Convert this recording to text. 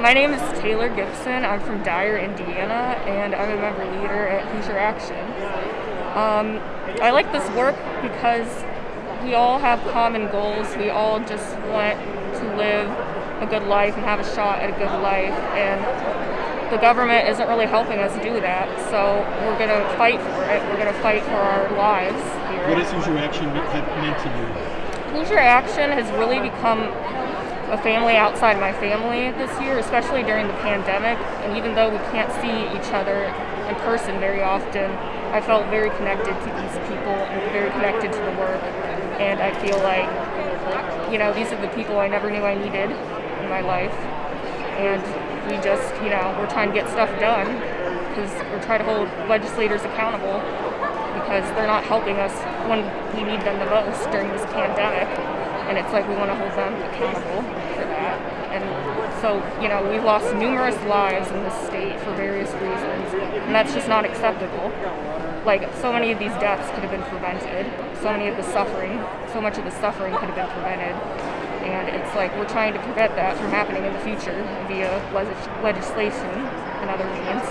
My name is Taylor Gibson. I'm from Dyer, Indiana, and I'm a member leader at Hoosier Action. Um, I like this work because we all have common goals. We all just want to live a good life and have a shot at a good life, and the government isn't really helping us do that. So we're going to fight for it. We're going to fight for our lives here. What has Hoosier Action meant to you? Hoosier Action has really become a family outside my family this year, especially during the pandemic. And even though we can't see each other in person very often, I felt very connected to these people and very connected to the work. And I feel like, you know, these are the people I never knew I needed in my life. And we just, you know, we're trying to get stuff done because we're trying to hold legislators accountable because they're not helping us when we need them the most during this pandemic and it's like we want to hold them accountable for that. And so, you know, we've lost numerous lives in this state for various reasons, and that's just not acceptable. Like, so many of these deaths could have been prevented, so many of the suffering, so much of the suffering could have been prevented. And it's like we're trying to prevent that from happening in the future via legis- legislation and other means.